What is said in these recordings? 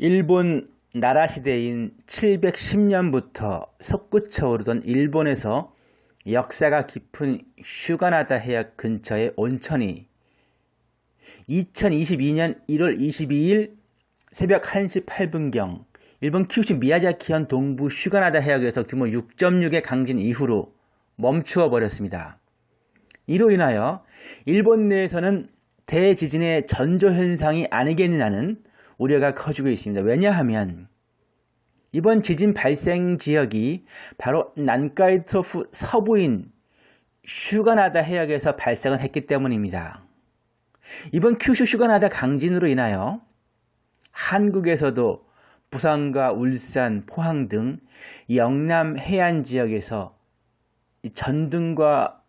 일본 나라 시대인 710년부터 솟구쳐 오르던 일본에서 역사가 깊은 슈가나다 해역 근처의 온천이 2022년 1월 22일 새벽 1시 8분경 일본 큐슈 미야자키현 동부 슈가나다 해역에서 규모 6.6의 강진 이후로 멈추어 버렸습니다. 이로 인하여 일본 내에서는 대지진의 전조현상이 아니겠느냐는 우려가 커지고 있습니다. 왜냐하면 이번 지진 발생 지역이 바로 난카이 trough 서부인 휴가나다 해역에서 발생을 했기 때문입니다. 이번 큐슈 휴가나다 강진으로 인하여 한국에서도 부산과 울산, 포항 등 영남 해안 지역에서 전등과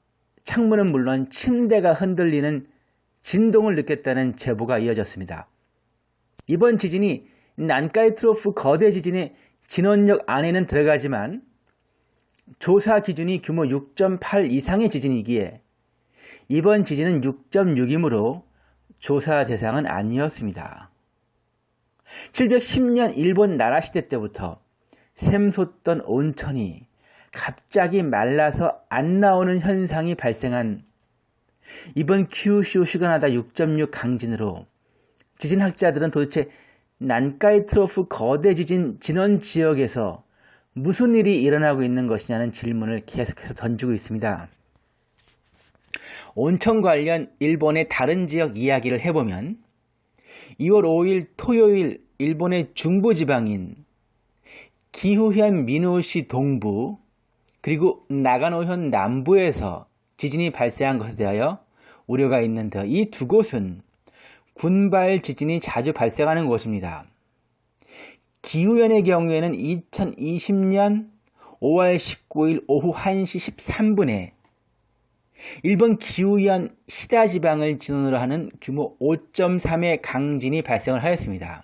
창문은 물론 침대가 흔들리는 진동을 느꼈다는 제보가 이어졌습니다. 이번 지진이 난카이 트로프 거대 지진의 진원역 안에는 들어가지만 조사 기준이 규모 6.8 이상의 지진이기에 이번 지진은 6.6이므로 조사 대상은 아니었습니다. 710년 일본 나라 시대 때부터 샘솟던 온천이 갑자기 말라서 안 나오는 현상이 발생한 이번 큐슈 슈가나다 6.6 강진으로 지진학자들은 도대체 난카이 트로프 거대 지진 진원 지역에서 무슨 일이 일어나고 있는 것이냐는 질문을 계속해서 던지고 있습니다. 온천 관련 일본의 다른 지역 이야기를 해보면 2월 5일 토요일 일본의 중부지방인 기후현 미노시 동부 그리고 나가노현 남부에서 지진이 발생한 것에 대하여 우려가 있는데 이 두 곳은 군발 지진이 자주 발생하는 곳입니다. 기후현의 경우에는 2020년 5월 19일 오후 1시 13분에 일본 기후현 시다 지방을 진원으로 하는 규모 5.3의 강진이 발생을 하였습니다.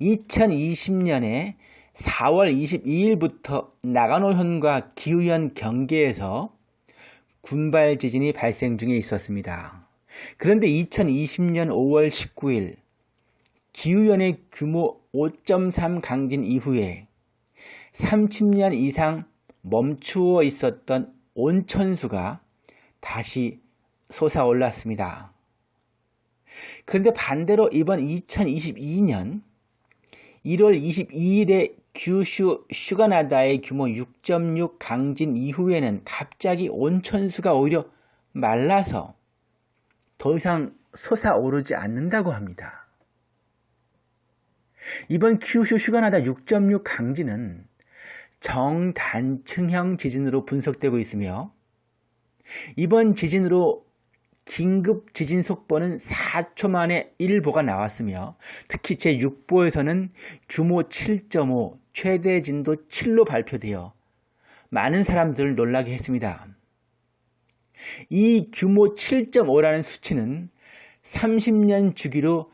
2020년에 4월 22일부터 나가노현과 기후현 경계에서 군발 지진이 발생 중에 있었습니다. 그런데 2020년 5월 19일 기후현의 규모 5.3 강진 이후에 30년 이상 멈추어 있었던 온천수가 다시 솟아올랐습니다. 그런데 반대로 이번 2022년 1월 22일에 규슈 슈가나다의 규모 6.6 강진 이후에는 갑자기 온천수가 오히려 말라서 더 이상 솟아오르지 않는다고 합니다. 이번 규슈 슈가나다 6.6 강진은 정단층형 지진으로 분석되고 있으며 이번 지진으로 긴급 지진 속보는 4초 만에 1보가 나왔으며 특히 제6보에서는 규모 7.5 최대 진도 7로 발표되어 많은 사람들을 놀라게 했습니다. 이 규모 7.5라는 수치는 30년 주기로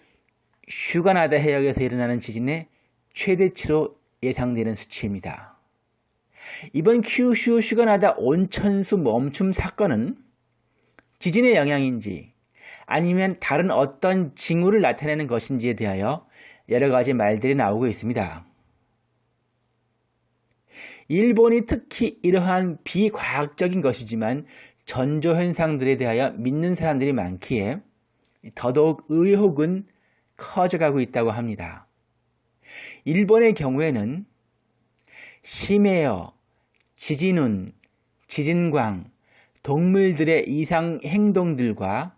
슈가나다 해역에서 일어나는 지진의 최대치로 예상되는 수치입니다. 이번 큐슈 슈가나다 온천수 멈춤 사건은 지진의 영향인지 아니면 다른 어떤 징후를 나타내는 것인지에 대하여 여러 가지 말들이 나오고 있습니다. 일본이 특히 이러한 비과학적인 것이지만 전조 현상들에 대하여 믿는 사람들이 많기에 더더욱 의혹은 커져가고 있다고 합니다. 일본의 경우에는 심해어, 지진운, 지진광, 동물들의 이상 행동들과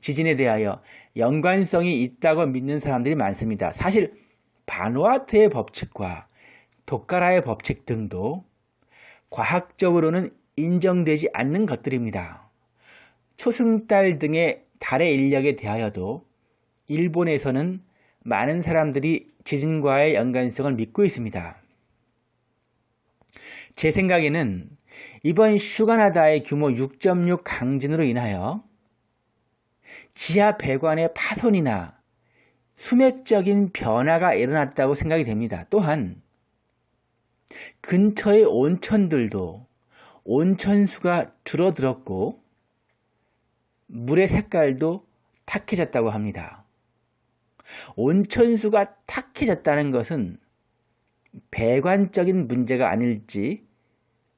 지진에 대하여 연관성이 있다고 믿는 사람들이 많습니다. 사실 바누아트의 법칙과 도카라의 법칙 등도 과학적으로는 인정되지 않는 것들입니다. 초승달 등의 달의 인력에 대하여도 일본에서는 많은 사람들이 지진과의 연관성을 믿고 있습니다. 제 생각에는 이번 슈가나다의 규모 6.6 강진으로 인하여 지하 배관의 파손이나 수맥적인 변화가 일어났다고 생각이 됩니다. 또한 근처의 온천들도 온천수가 줄어들었고 물의 색깔도 탁해졌다고 합니다. 온천수가 탁해졌다는 것은 배관적인 문제가 아닐지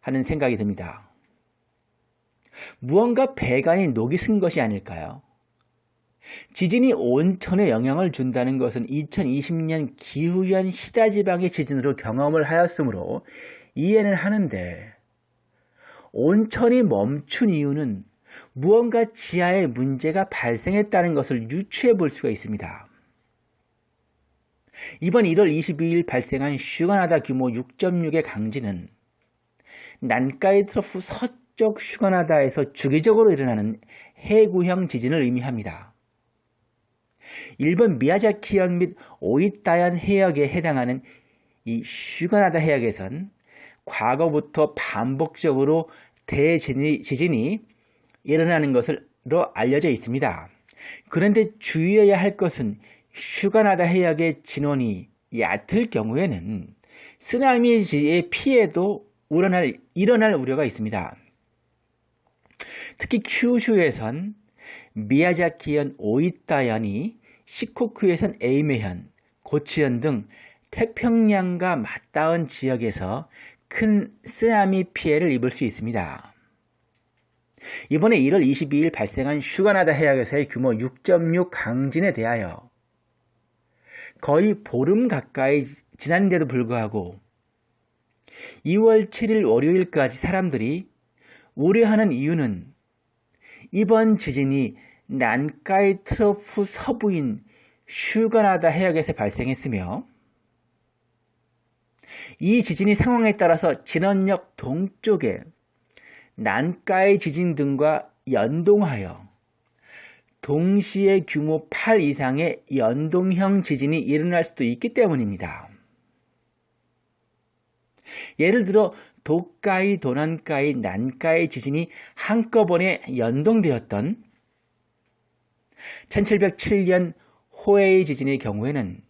하는 생각이 듭니다. 무언가 배관이 녹이 쓴 것이 아닐까요? 지진이 온천에 영향을 준다는 것은 2020년 기후현 시다지방의 지진으로 경험을 하였으므로 이해는 하는데 온천이 멈춘 이유는 무언가 지하에 문제가 발생했다는 것을 유추해 볼 수가 있습니다. 이번 1월 22일 발생한 휴가나다 규모 6.6의 강진은 난카이 trough 서쪽 휴가나다에서 주기적으로 일어나는 해구형 지진을 의미합니다. 일본 미야자키현 및 오이타현 해역에 해당하는 이 슈가나다 해역에선 과거부터 반복적으로 대지진이 일어나는 것으로 알려져 있습니다. 그런데 주의해야 할 것은 슈가나다 해역의 진원이 얕을 경우에는 쓰나미의 피해도 일어날, 일어날 우려가 있습니다. 특히 큐슈에선 미야자키현 오이타현이 시코쿠에선 에이메현, 고치현 등 태평양과 맞닿은 지역에서 큰 쓰나미 피해를 입을 수 있습니다. 이번에 1월 22일 발생한 슈가나다 해역에서의 규모 6.6 강진에 대하여 거의 보름 가까이 지난데도 불구하고 2월 7일 월요일까지 사람들이 우려하는 이유는 이번 지진이 난카이 트로프 서부인 슈가나다 해역에서 발생했으며 이 지진이 상황에 따라서 진원역 동쪽에 난카이 지진 등과 연동하여 동시에 규모 8 이상의 연동형 지진이 일어날 수도 있기 때문입니다. 예를 들어 도카이, 도난카이, 난카이 지진이 한꺼번에 연동되었던 1707년 호에이 지진의 경우에는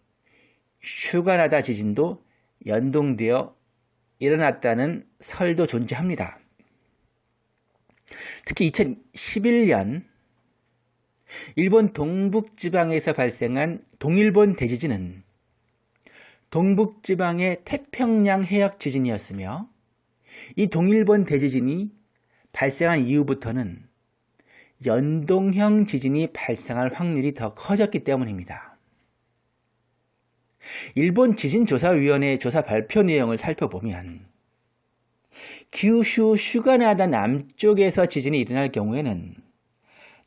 슈가나다 지진도 연동되어 일어났다는 설도 존재합니다. 특히 2011년 일본 동북지방에서 발생한 동일본 대지진은 동북지방의 태평양 해역 지진이었으며 이 동일본 대지진이 발생한 이후부터는 연동형 지진이 발생할 확률이 더 커졌기 때문입니다. 일본 지진조사위원회 조사 발표 내용을 살펴보면 규슈 슈가나다 남쪽에서 지진이 일어날 경우에는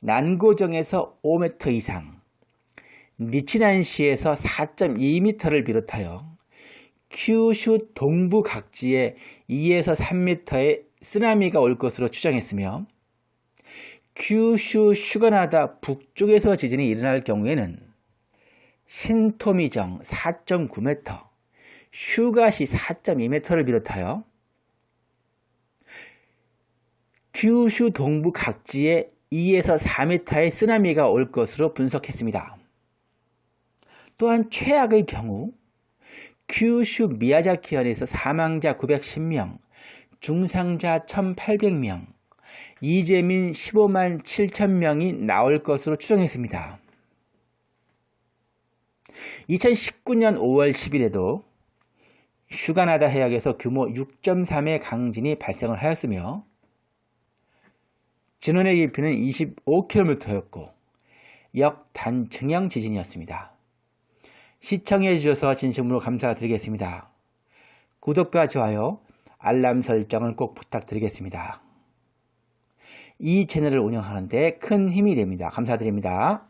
난고정에서 5m 이상, 니치난시에서 4.2m를 비롯하여 큐슈 동부 각지에 2에서 3m의 쓰나미가 올 것으로 추정했으며 큐슈 휴가나다 북쪽에서 지진이 일어날 경우에는 신토미정 4.9m, 휴가시 4.2m를 비롯하여 큐슈 동부 각지에 2에서 4m의 쓰나미가 올 것으로 분석했습니다. 또한 최악의 경우 큐슈 미야자키현에서 사망자 910명, 중상자 1800명, 이재민 15만 7천명이 나올 것으로 추정했습니다. 2019년 5월 10일에도 슈가나다 해역에서 규모 6.3의 강진이 발생을 하였으며 진원의 깊이는 25km였고 역단층형 지진이었습니다. 시청해 주셔서 진심으로 감사드리겠습니다. 구독과 좋아요, 알람 설정을 꼭 부탁드리겠습니다. 이 채널을 운영하는 데 큰 힘이 됩니다. 감사드립니다.